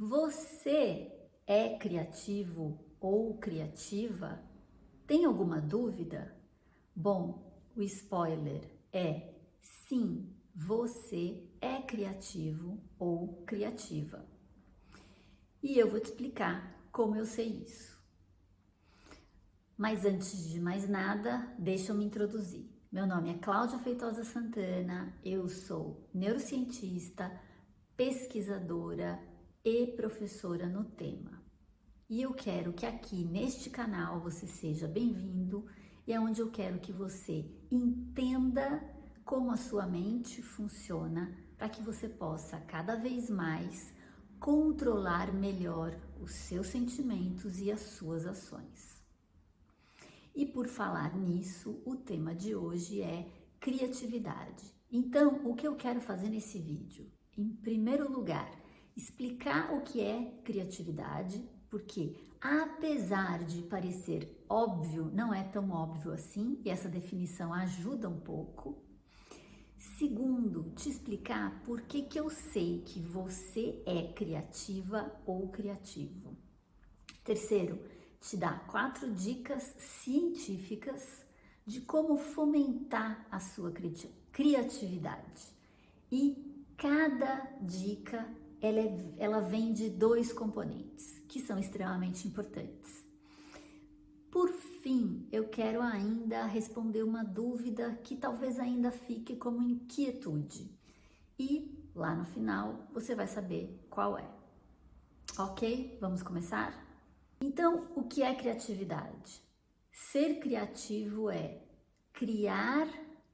Você é criativo ou criativa? Tem alguma dúvida? Bom, o spoiler é sim, você é criativo ou criativa. E eu vou te explicar como eu sei isso. Mas antes de mais nada, deixa eu me introduzir. Meu nome é Cláudia Feitosa Santana, eu sou neurocientista, pesquisadora e professora no tema. E eu quero que aqui neste canal você seja bem-vindo e é onde eu quero que você entenda como a sua mente funciona para que você possa cada vez mais controlar melhor os seus sentimentos e as suas ações. E por falar nisso, o tema de hoje é criatividade. Então, o que eu quero fazer nesse vídeo? Em primeiro lugar, explicar o que é criatividade, porque apesar de parecer óbvio, não é tão óbvio assim, e essa definição ajuda um pouco. Segundo, te explicar por que, que eu sei que você é criativa ou criativo. Terceiro, te dar quatro dicas científicas de como fomentar a sua criatividade. E cada dica ela, é, ela vem de dois componentes que são extremamente importantes. Por fim, eu quero ainda responder uma dúvida que talvez ainda fique como inquietude. E lá no final você vai saber qual é. Ok? Vamos começar? Então, o que é criatividade? Ser criativo é criar,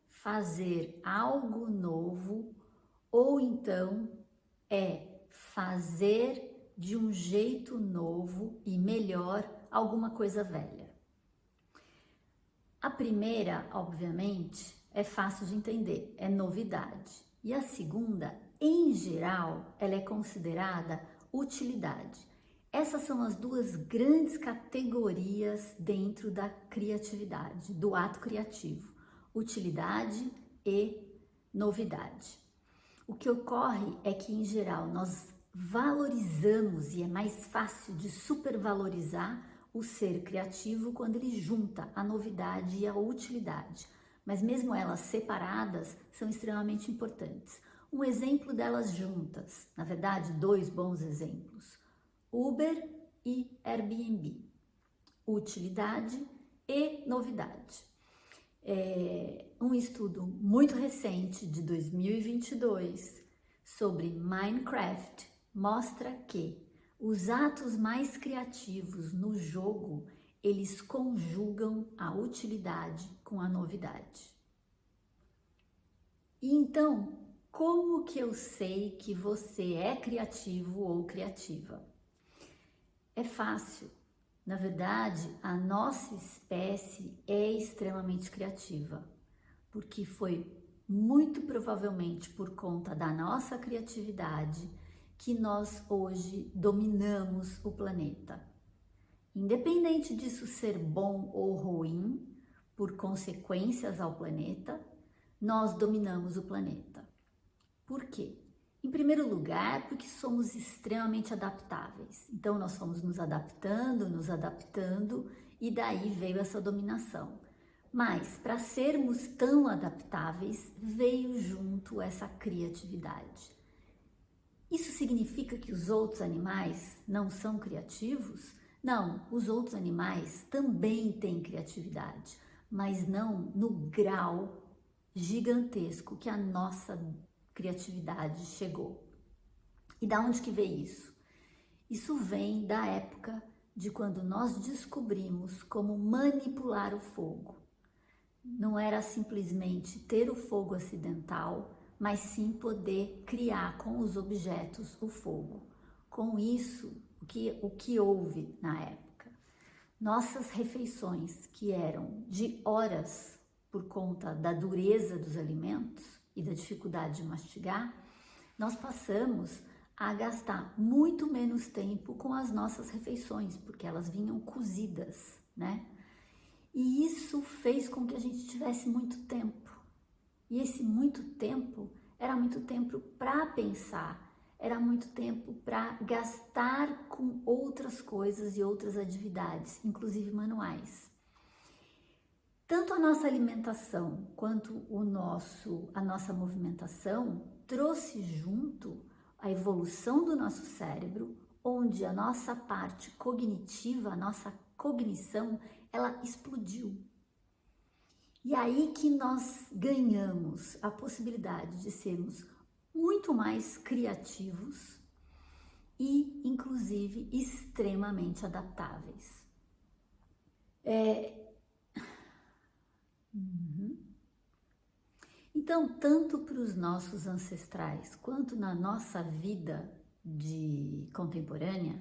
fazer algo novo ou então é fazer de um jeito novo e melhor alguma coisa velha. A primeira, obviamente, é fácil de entender, é novidade. E a segunda, em geral, ela é considerada utilidade. Essas são as duas grandes categorias dentro da criatividade, do ato criativo: utilidade e novidade. O que ocorre é que, em geral, nós valorizamos e é mais fácil de supervalorizar o ser criativo quando ele junta a novidade e a utilidade. Mas mesmo elas separadas são extremamente importantes. Um exemplo delas juntas, na verdade, dois bons exemplos: Uber e Airbnb. Utilidade e novidade. É, um estudo muito recente de 2022 sobre Minecraft mostra que os atos mais criativos no jogo eles conjugam a utilidade com a novidade. E então, como que eu sei que você é criativo ou criativa? É fácil, na verdade, a nossa espécie é extremamente criativa, porque foi muito provavelmente por conta da nossa criatividade que nós hoje dominamos o planeta. Independente disso ser bom ou ruim, por consequências ao planeta, nós dominamos o planeta. Por quê? Em primeiro lugar, porque somos extremamente adaptáveis. Então, nós fomos nos adaptando, nos adaptando, e daí veio essa dominação. Mas, para sermos tão adaptáveis, veio junto essa criatividade. Isso significa que os outros animais não são criativos? Não, os outros animais também têm criatividade, mas não no grau gigantesco que a nossa criatividade chegou. E da onde que veio isso? Isso vem da época de quando nós descobrimos como manipular o fogo. Não era simplesmente ter o fogo acidental, mas sim poder criar com os objetos o fogo. Com isso, o que, o que houve na época? Nossas refeições, que eram de horas por conta da dureza dos alimentos, e da dificuldade de mastigar, nós passamos a gastar muito menos tempo com as nossas refeições, porque elas vinham cozidas, né? E isso fez com que a gente tivesse muito tempo. E esse muito tempo era muito tempo para pensar, era muito tempo para gastar com outras coisas e outras atividades, inclusive manuais. Tanto a nossa alimentação quanto o nosso, a nossa movimentação trouxe junto a evolução do nosso cérebro, onde a nossa parte cognitiva, a nossa cognição, ela explodiu. E aí que nós ganhamos a possibilidade de sermos muito mais criativos e, inclusive, extremamente adaptáveis. É... Uhum. Então, tanto para os nossos ancestrais quanto na nossa vida de contemporânea,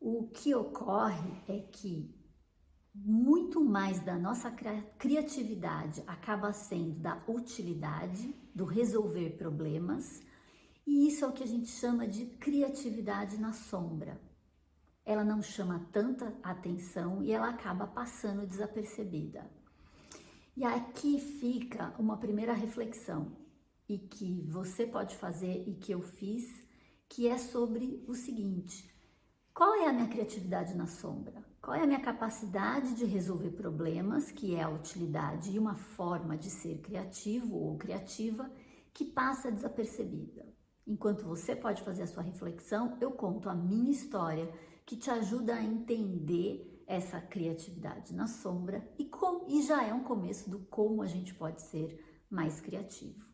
o que ocorre é que muito mais da nossa criatividade acaba sendo da utilidade, do resolver problemas, e isso é o que a gente chama de criatividade na sombra. Ela não chama tanta atenção e ela acaba passando desapercebida. E aqui fica uma primeira reflexão e que você pode fazer e que eu fiz, que é sobre o seguinte: qual é a minha criatividade na sombra? Qual é a minha capacidade de resolver problemas, que é a utilidade e uma forma de ser criativo ou criativa que passa desapercebida? Enquanto você pode fazer a sua reflexão, eu conto a minha história que te ajuda a entender essa criatividade na sombra e, com, e já é um começo do como a gente pode ser mais criativo.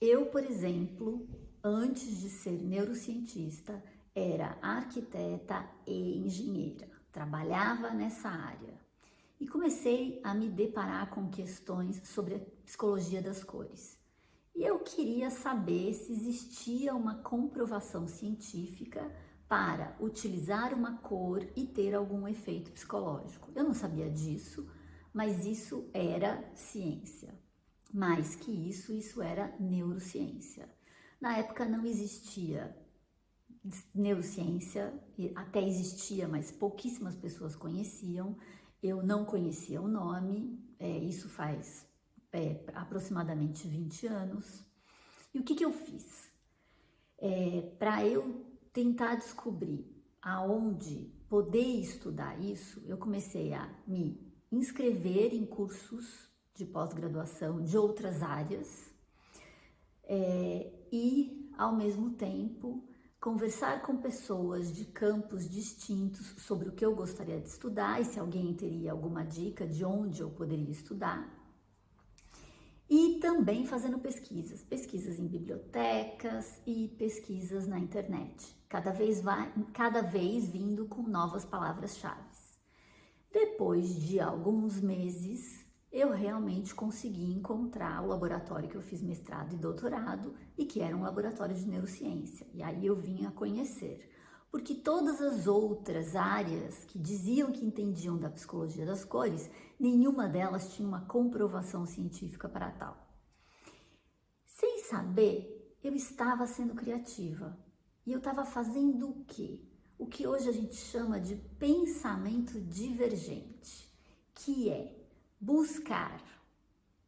eu, por exemplo, antes de ser neurocientista, era arquiteta e engenheira, trabalhava nessa área e comecei a me deparar com questões sobre a psicologia das cores. E eu queria saber se existia uma comprovação científica para utilizar uma cor e ter algum efeito psicológico. Eu não sabia disso, mas isso era ciência. Mais que isso, isso era neurociência. Na época não existia neurociência, até existia, mas pouquíssimas pessoas conheciam. Eu não conhecia o nome, é, isso faz é, aproximadamente 20 anos. E o que, que eu fiz? É, Para eu tentar descobrir aonde poder estudar isso, eu comecei a me inscrever em cursos de pós-graduação de outras áreas é, e, ao mesmo tempo, conversar com pessoas de campos distintos sobre o que eu gostaria de estudar e se alguém teria alguma dica de onde eu poderia estudar. E também fazendo pesquisas, pesquisas em bibliotecas e pesquisas na internet, cada vez, vai, cada vez vindo com novas palavras-chave. Depois de alguns meses, eu realmente consegui encontrar o laboratório que eu fiz mestrado e doutorado e que era um laboratório de neurociência. E aí eu vim a conhecer. Porque todas as outras áreas que diziam que entendiam da psicologia das cores, nenhuma delas tinha uma comprovação científica para tal. Sem saber, eu estava sendo criativa. E eu estava fazendo o quê? O que hoje a gente chama de pensamento divergente, que é buscar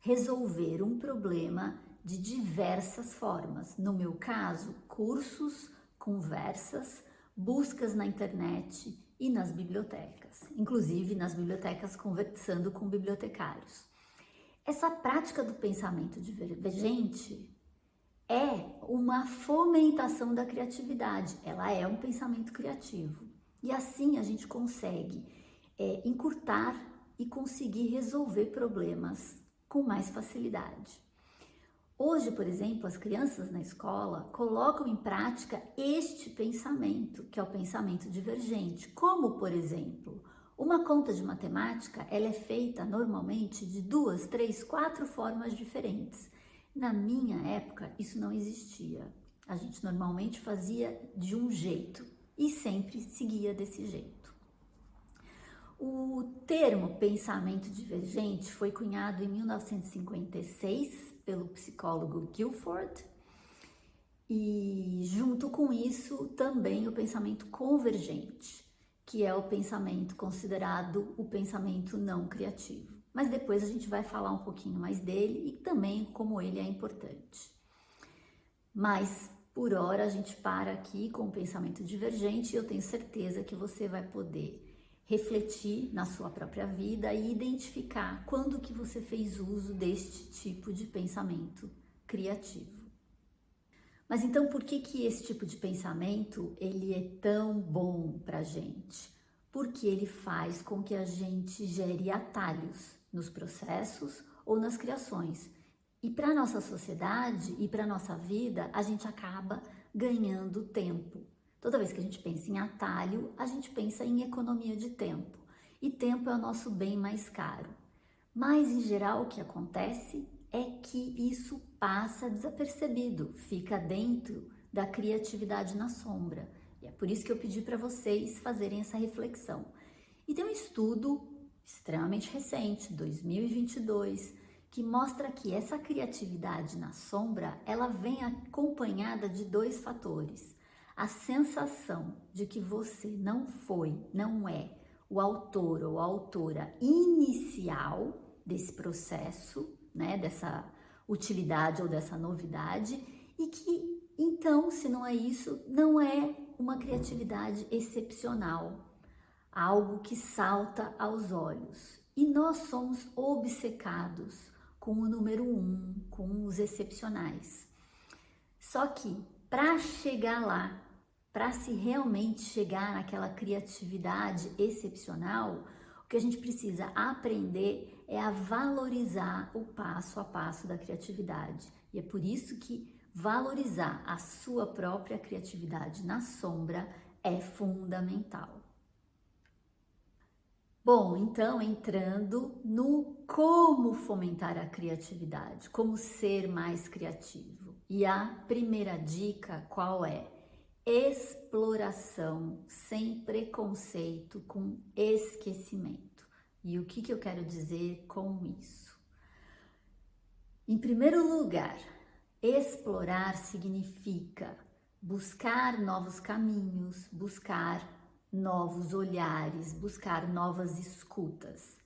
resolver um problema de diversas formas. No meu caso, cursos, conversas, buscas na internet e nas bibliotecas, inclusive nas bibliotecas conversando com bibliotecários. Essa prática do pensamento divergente é uma fomentação da criatividade, ela é um pensamento criativo. E assim a gente consegue é, encurtar e conseguir resolver problemas com mais facilidade. Hoje, por exemplo, as crianças na escola colocam em prática este pensamento, que é o pensamento divergente, como, por exemplo, uma conta de matemática, ela é feita normalmente de duas, três, quatro formas diferentes. Na minha época, isso não existia. A gente normalmente fazia de um jeito e sempre seguia desse jeito. O termo pensamento divergente foi cunhado em 1956 pelo psicólogo Guilford e junto com isso também o pensamento convergente, que é o pensamento considerado o pensamento não criativo. Mas depois a gente vai falar um pouquinho mais dele e também como ele é importante. Mas por hora a gente para aqui com o pensamento divergente e eu tenho certeza que você vai poder refletir na sua própria vida e identificar quando que você fez uso deste tipo de pensamento criativo. Mas então por que que esse tipo de pensamento ele é tão bom para gente? Porque ele faz com que a gente gere atalhos nos processos ou nas criações. E para nossa sociedade e para nossa vida, a gente acaba ganhando tempo. Toda vez que a gente pensa em atalho, a gente pensa em economia de tempo. E tempo é o nosso bem mais caro. Mas, em geral, o que acontece é que isso passa desapercebido, fica dentro da criatividade na sombra. E é por isso que eu pedi para vocês fazerem essa reflexão. E tem um estudo extremamente recente, 2022, que mostra que essa criatividade na sombra, ela vem acompanhada de dois fatores a sensação de que você não foi, não é o autor ou a autora inicial desse processo, né, dessa utilidade ou dessa novidade, e que então, se não é isso, não é uma criatividade excepcional, algo que salta aos olhos. E nós somos obcecados com o número um, com os excepcionais. Só que para chegar lá, para se realmente chegar naquela criatividade excepcional, o que a gente precisa aprender é a valorizar o passo a passo da criatividade. E é por isso que valorizar a sua própria criatividade na sombra é fundamental. Bom, então entrando no como fomentar a criatividade, como ser mais criativo. E a primeira dica qual é? Exploração sem preconceito com esquecimento. E o que, que eu quero dizer com isso? Em primeiro lugar, explorar significa buscar novos caminhos, buscar novos olhares, buscar novas escutas.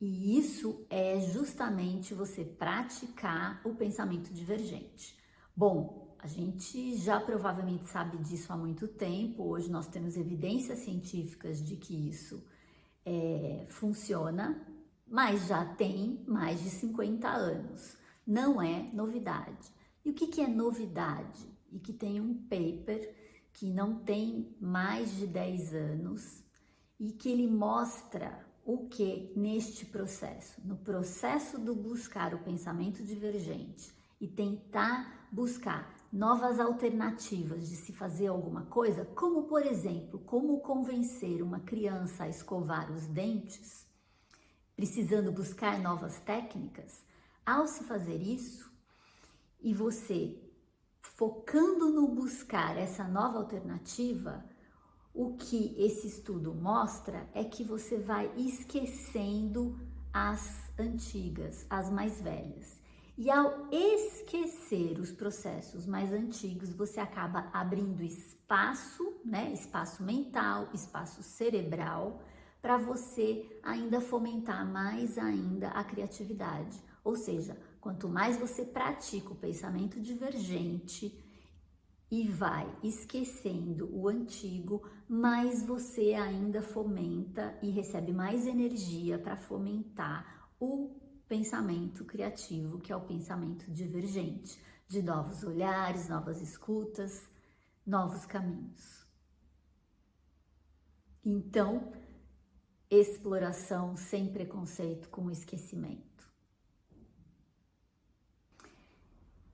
E isso é justamente você praticar o pensamento divergente. Bom, a gente já provavelmente sabe disso há muito tempo, hoje nós temos evidências científicas de que isso é, funciona, mas já tem mais de 50 anos. Não é novidade. E o que, que é novidade? E que tem um paper que não tem mais de 10 anos e que ele mostra o que neste processo, no processo do buscar o pensamento divergente e tentar buscar novas alternativas de se fazer alguma coisa, como por exemplo, como convencer uma criança a escovar os dentes, precisando buscar novas técnicas, ao se fazer isso e você focando no buscar essa nova alternativa, o que esse estudo mostra é que você vai esquecendo as antigas, as mais velhas. E ao esquecer os processos mais antigos, você acaba abrindo espaço, né? Espaço mental, espaço cerebral, para você ainda fomentar mais ainda a criatividade. Ou seja, quanto mais você pratica o pensamento divergente e vai esquecendo o antigo, mais você ainda fomenta e recebe mais energia para fomentar o pensamento criativo, que é o pensamento divergente, de novos olhares, novas escutas, novos caminhos. Então, exploração sem preconceito com esquecimento.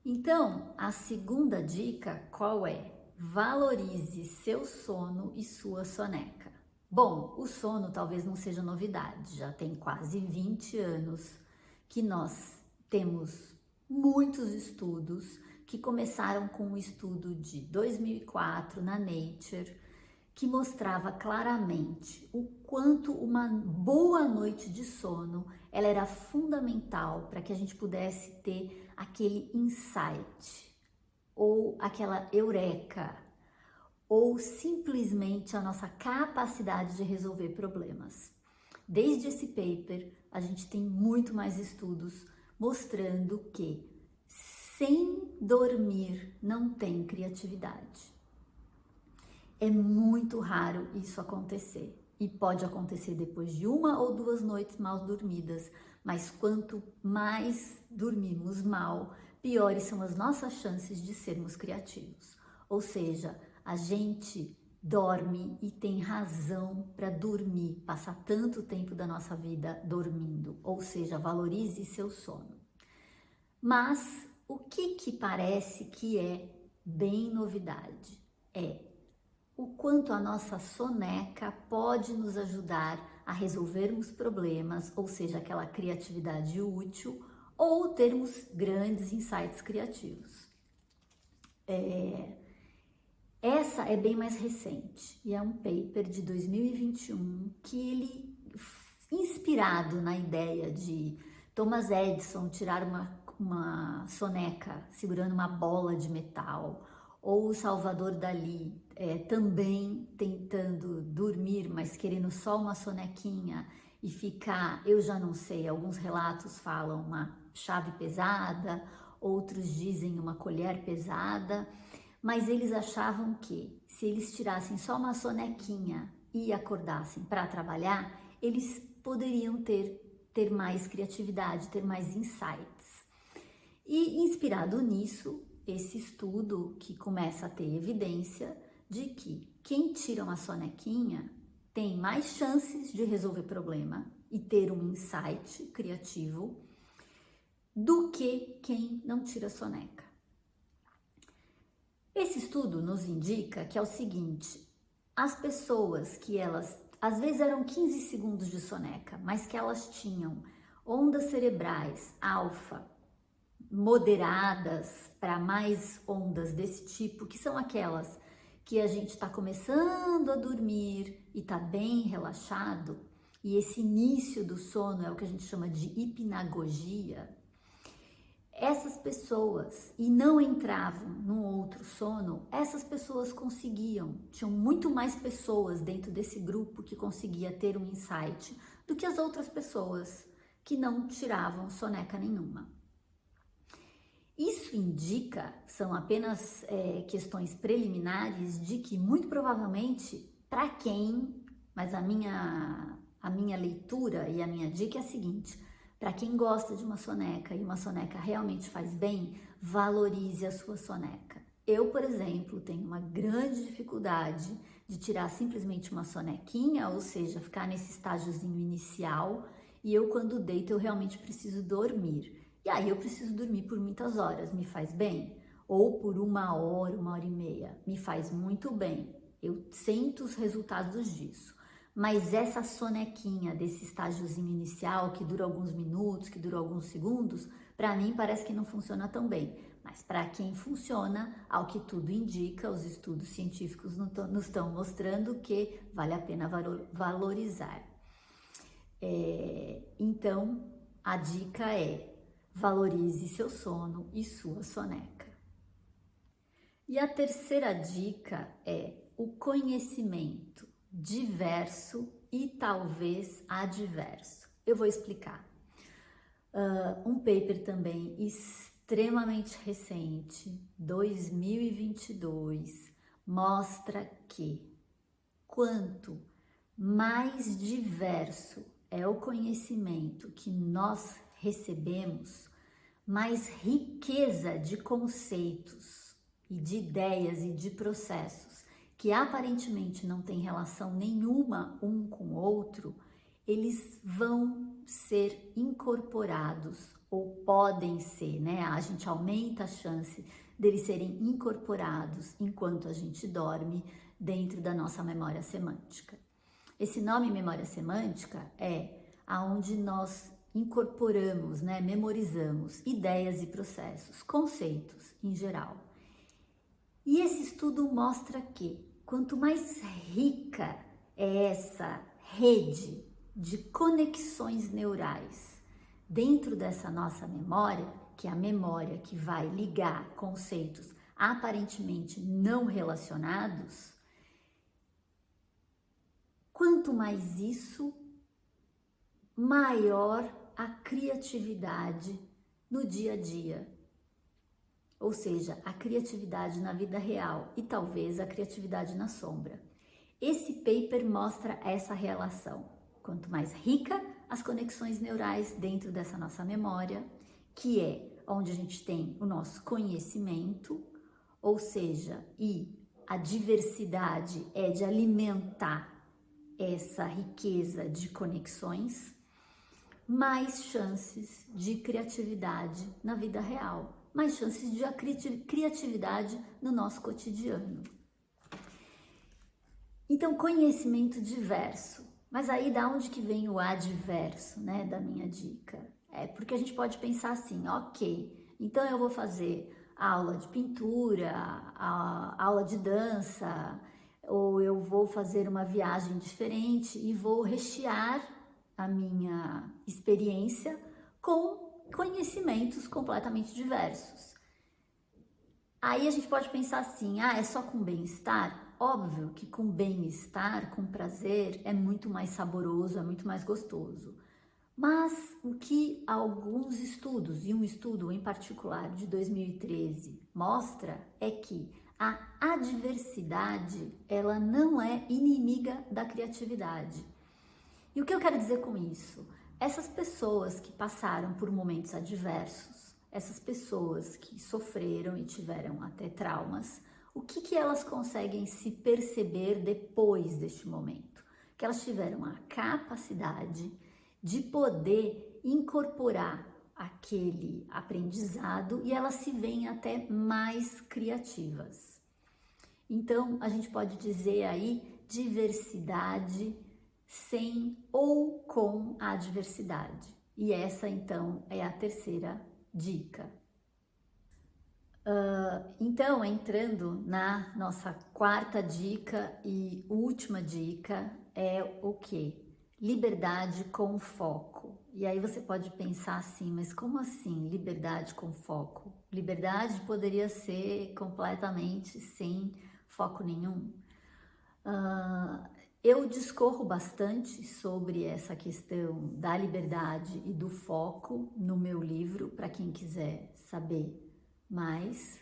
Então, a segunda dica qual é? Valorize seu sono e sua soneca. Bom, o sono talvez não seja novidade, já tem quase 20 anos que nós temos muitos estudos que começaram com um estudo de 2004 na Nature, que mostrava claramente o quanto uma boa noite de sono ela era fundamental para que a gente pudesse ter aquele insight ou aquela eureka ou simplesmente a nossa capacidade de resolver problemas. Desde esse paper, a gente tem muito mais estudos mostrando que sem dormir não tem criatividade. É muito raro isso acontecer e pode acontecer depois de uma ou duas noites mal dormidas, mas quanto mais dormimos mal, piores são as nossas chances de sermos criativos. Ou seja, a gente dorme e tem razão para dormir, passar tanto tempo da nossa vida dormindo, ou seja, valorize seu sono. Mas o que que parece que é bem novidade? É o quanto a nossa soneca pode nos ajudar a resolvermos problemas, ou seja, aquela criatividade útil, ou termos grandes insights criativos. É, essa é bem mais recente e é um paper de 2021 que ele, inspirado na ideia de Thomas Edison tirar uma, uma soneca segurando uma bola de metal, ou o Salvador Dali é, também tentando dormir, mas querendo só uma sonequinha e ficar, eu já não sei, alguns relatos falam uma chave pesada, outros dizem uma colher pesada, mas eles achavam que se eles tirassem só uma sonequinha e acordassem para trabalhar, eles poderiam ter, ter mais criatividade, ter mais insights. E inspirado nisso, esse estudo que começa a ter evidência de que quem tira uma sonequinha tem mais chances de resolver problema e ter um insight criativo do que quem não tira soneca. Esse estudo nos indica que é o seguinte, as pessoas que elas, às vezes eram 15 segundos de soneca, mas que elas tinham ondas cerebrais alfa moderadas para mais ondas desse tipo, que são aquelas que a gente está começando a dormir e está bem relaxado, e esse início do sono é o que a gente chama de hipnagogia, essas pessoas e não entravam num outro sono, essas pessoas conseguiam, tinham muito mais pessoas dentro desse grupo que conseguia ter um insight do que as outras pessoas que não tiravam soneca nenhuma. Isso indica, são apenas é, questões preliminares, de que muito provavelmente, para quem, mas a minha, a minha leitura e a minha dica é a seguinte, para quem gosta de uma soneca e uma soneca realmente faz bem, valorize a sua soneca. Eu, por exemplo, tenho uma grande dificuldade de tirar simplesmente uma sonequinha, ou seja, ficar nesse estágiozinho inicial, e eu quando deito eu realmente preciso dormir. E aí eu preciso dormir por muitas horas, me faz bem? Ou por uma hora, uma hora e meia, me faz muito bem. Eu sinto os resultados disso. Mas essa sonequinha desse estágiozinho inicial, que dura alguns minutos, que dura alguns segundos, para mim parece que não funciona tão bem. Mas para quem funciona, ao que tudo indica, os estudos científicos nos estão mostrando que vale a pena valorizar. É, então, a dica é Valorize seu sono e sua soneca. E a terceira dica é o conhecimento diverso e talvez adverso. Eu vou explicar. Uh, um paper também extremamente recente, 2022, mostra que quanto mais diverso é o conhecimento que nós recebemos, mais riqueza de conceitos e de ideias e de processos que aparentemente não têm relação nenhuma um com o outro, eles vão ser incorporados ou podem ser, né? A gente aumenta a chance deles serem incorporados enquanto a gente dorme dentro da nossa memória semântica. Esse nome memória semântica é aonde nós incorporamos, né, memorizamos ideias e processos, conceitos em geral. E esse estudo mostra que quanto mais rica é essa rede de conexões neurais dentro dessa nossa memória, que é a memória que vai ligar conceitos aparentemente não relacionados, quanto mais isso, maior a criatividade no dia a dia. Ou seja, a criatividade na vida real e talvez a criatividade na sombra. Esse paper mostra essa relação. Quanto mais rica as conexões neurais dentro dessa nossa memória, que é onde a gente tem o nosso conhecimento, ou seja, e a diversidade é de alimentar essa riqueza de conexões, mais chances de criatividade na vida real, mais chances de criatividade no nosso cotidiano. Então, conhecimento diverso. Mas aí da onde que vem o adverso, né, da minha dica? É porque a gente pode pensar assim, ok, então eu vou fazer aula de pintura, a, aula de dança, ou eu vou fazer uma viagem diferente e vou rechear a minha experiência com conhecimentos completamente diversos. Aí a gente pode pensar assim, ah, é só com bem-estar? Óbvio que com bem-estar, com prazer, é muito mais saboroso, é muito mais gostoso. Mas o que alguns estudos, e um estudo em particular de 2013, mostra é que a adversidade, ela não é inimiga da criatividade. E o que eu quero dizer com isso? Essas pessoas que passaram por momentos adversos, essas pessoas que sofreram e tiveram até traumas, o que, que elas conseguem se perceber depois deste momento? Que elas tiveram a capacidade de poder incorporar aquele aprendizado e elas se veem até mais criativas. Então, a gente pode dizer aí diversidade sem ou com a adversidade. E essa, então, é a terceira dica. Uh, então, entrando na nossa quarta dica e última dica, é o que? liberdade com foco. E aí você pode pensar assim, mas como assim liberdade com foco? Liberdade poderia ser completamente sem foco nenhum. Uh, eu discorro bastante sobre essa questão da liberdade e do foco no meu livro, para quem quiser saber mais.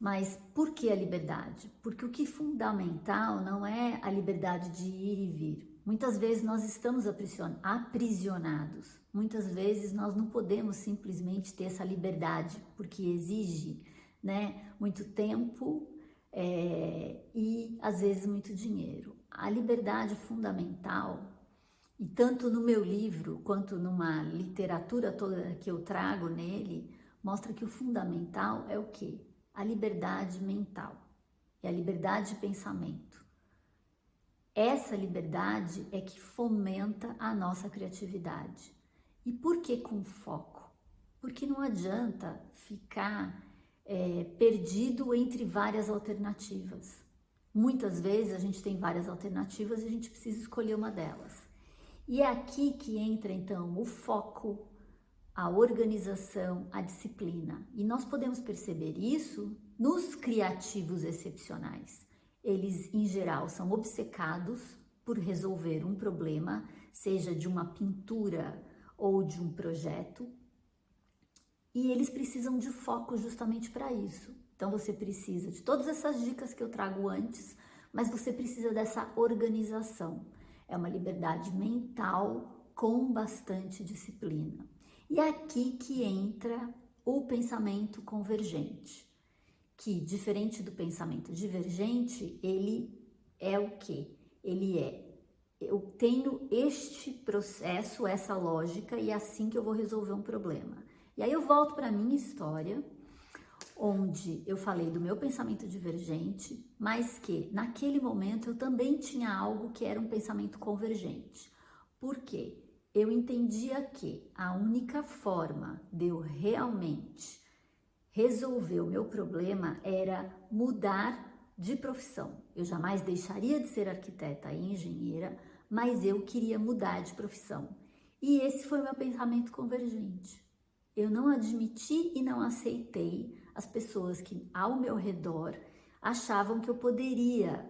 Mas por que a liberdade? Porque o que é fundamental não é a liberdade de ir e vir, Muitas vezes nós estamos aprisionados, muitas vezes nós não podemos simplesmente ter essa liberdade, porque exige né, muito tempo é, e às vezes muito dinheiro. A liberdade fundamental, e tanto no meu livro quanto numa literatura toda que eu trago nele, mostra que o fundamental é o que? A liberdade mental, é a liberdade de pensamento. Essa liberdade é que fomenta a nossa criatividade. E por que com foco? Porque não adianta ficar é, perdido entre várias alternativas. Muitas vezes a gente tem várias alternativas e a gente precisa escolher uma delas. E é aqui que entra então o foco, a organização, a disciplina. E nós podemos perceber isso nos criativos excepcionais. Eles, em geral, são obcecados por resolver um problema, seja de uma pintura ou de um projeto, e eles precisam de foco justamente para isso. Então você precisa de todas essas dicas que eu trago antes, mas você precisa dessa organização. É uma liberdade mental com bastante disciplina. E é aqui que entra o pensamento convergente que, diferente do pensamento divergente, ele é o que? Ele é, eu tenho este processo, essa lógica, e é assim que eu vou resolver um problema. E aí eu volto para minha história, onde eu falei do meu pensamento divergente, mas que naquele momento eu também tinha algo que era um pensamento convergente. Por quê? Eu entendia que a única forma de eu realmente resolver o meu problema era mudar de profissão. Eu jamais deixaria de ser arquiteta e engenheira, mas eu queria mudar de profissão. E esse foi meu pensamento convergente. Eu não admiti e não aceitei as pessoas que ao meu redor achavam que eu poderia,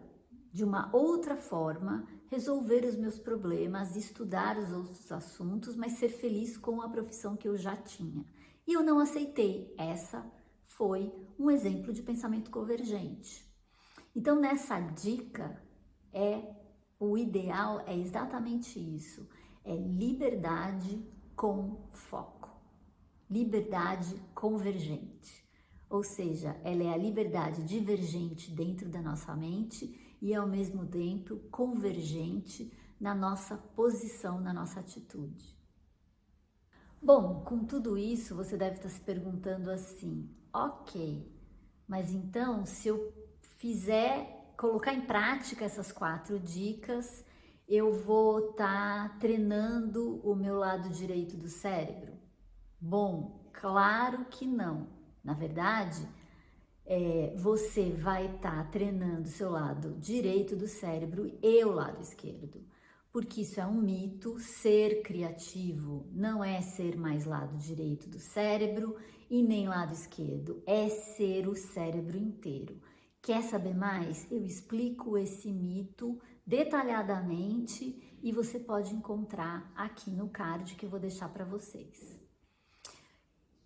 de uma outra forma, resolver os meus problemas, estudar os outros assuntos, mas ser feliz com a profissão que eu já tinha. E eu não aceitei essa foi um exemplo de pensamento convergente. Então, nessa dica, é o ideal é exatamente isso: é liberdade com foco, liberdade convergente. Ou seja, ela é a liberdade divergente dentro da nossa mente e ao mesmo tempo convergente na nossa posição, na nossa atitude. Bom, com tudo isso, você deve estar se perguntando assim: ok, mas então se eu fizer, colocar em prática essas quatro dicas, eu vou estar tá treinando o meu lado direito do cérebro? Bom, claro que não. Na verdade, é, você vai estar tá treinando seu lado direito do cérebro e o lado esquerdo porque isso é um mito. Ser criativo não é ser mais lado direito do cérebro e nem lado esquerdo, é ser o cérebro inteiro. Quer saber mais? Eu explico esse mito detalhadamente e você pode encontrar aqui no card que eu vou deixar para vocês.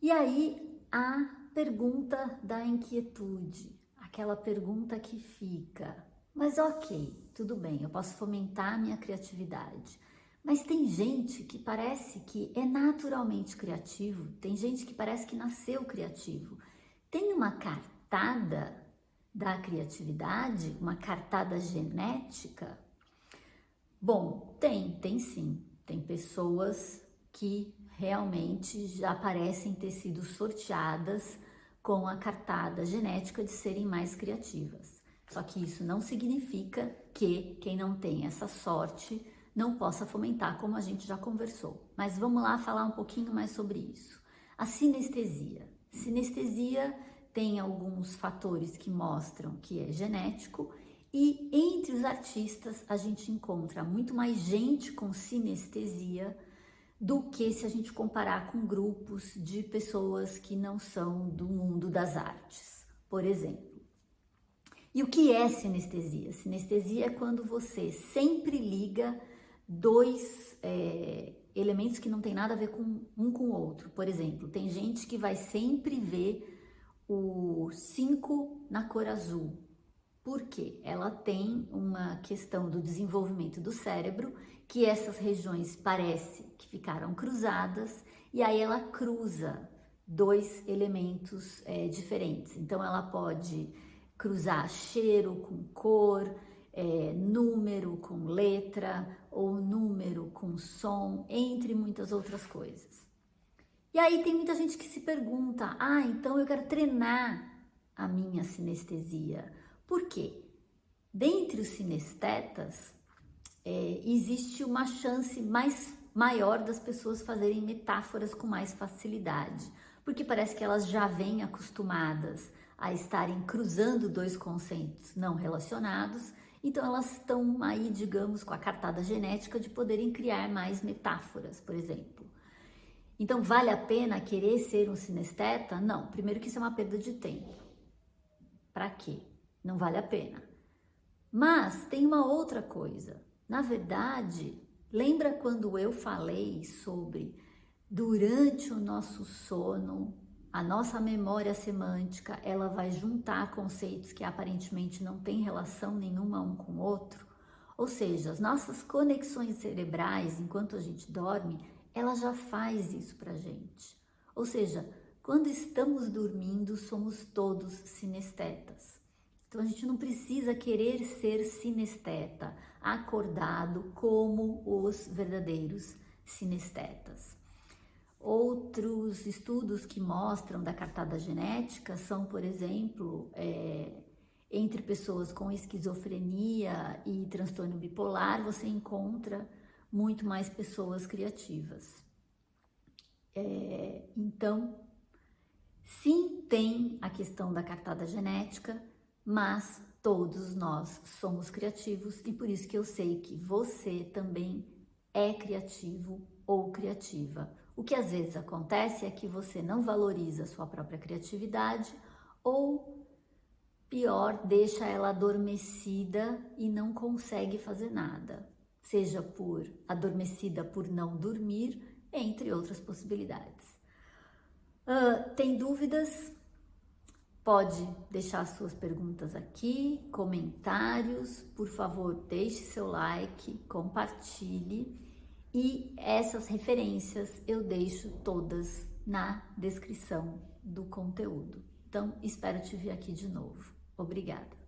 E aí a pergunta da inquietude, aquela pergunta que fica: mas ok, tudo bem, eu posso fomentar minha criatividade. Mas tem gente que parece que é naturalmente criativo, tem gente que parece que nasceu criativo. Tem uma cartada da criatividade, uma cartada genética? Bom, tem, tem sim. Tem pessoas que realmente já parecem ter sido sorteadas com a cartada genética de serem mais criativas. Só que isso não significa que quem não tem essa sorte não possa fomentar, como a gente já conversou. Mas vamos lá falar um pouquinho mais sobre isso. A sinestesia. Sinestesia tem alguns fatores que mostram que é genético e entre os artistas a gente encontra muito mais gente com sinestesia do que se a gente comparar com grupos de pessoas que não são do mundo das artes, por exemplo. E o que é sinestesia? Sinestesia é quando você sempre liga dois é, elementos que não tem nada a ver com um com o outro. Por exemplo, tem gente que vai sempre ver o 5 na cor azul. Por quê? Ela tem uma questão do desenvolvimento do cérebro, que essas regiões parece que ficaram cruzadas, e aí ela cruza dois elementos é, diferentes. Então ela pode cruzar cheiro com cor, é, número com letra ou número com som, entre muitas outras coisas. E aí tem muita gente que se pergunta: ah, então eu quero treinar a minha sinestesia. Por quê? Dentre os sinestetas, é, existe uma chance mais maior das pessoas fazerem metáforas com mais facilidade, porque parece que elas já vêm acostumadas a estarem cruzando dois conceitos não relacionados, então elas estão aí, digamos, com a cartada genética de poderem criar mais metáforas, por exemplo. Então, vale a pena querer ser um sinesteta? Não. Primeiro que isso é uma perda de tempo. Para quê? Não vale a pena. Mas tem uma outra coisa. Na verdade, lembra quando eu falei sobre durante o nosso sono a nossa memória semântica, ela vai juntar conceitos que aparentemente não têm relação nenhuma um com o outro. Ou seja, as nossas conexões cerebrais, enquanto a gente dorme, ela já faz isso pra gente. Ou seja, quando estamos dormindo, somos todos sinestetas. Então a gente não precisa querer ser sinesteta, acordado como os verdadeiros sinestetas. Outros estudos que mostram da cartada genética são, por exemplo, é, entre pessoas com esquizofrenia e transtorno bipolar, você encontra muito mais pessoas criativas. É, então, sim, tem a questão da cartada genética, mas todos nós somos criativos e por isso que eu sei que você também é criativo ou criativa. O que às vezes acontece é que você não valoriza a sua própria criatividade ou, pior, deixa ela adormecida e não consegue fazer nada, seja por adormecida por não dormir, entre outras possibilidades. Uh, tem dúvidas? Pode deixar suas perguntas aqui, comentários, por favor, deixe seu like, compartilhe e essas referências eu deixo todas na descrição do conteúdo. Então, espero te ver aqui de novo. Obrigada!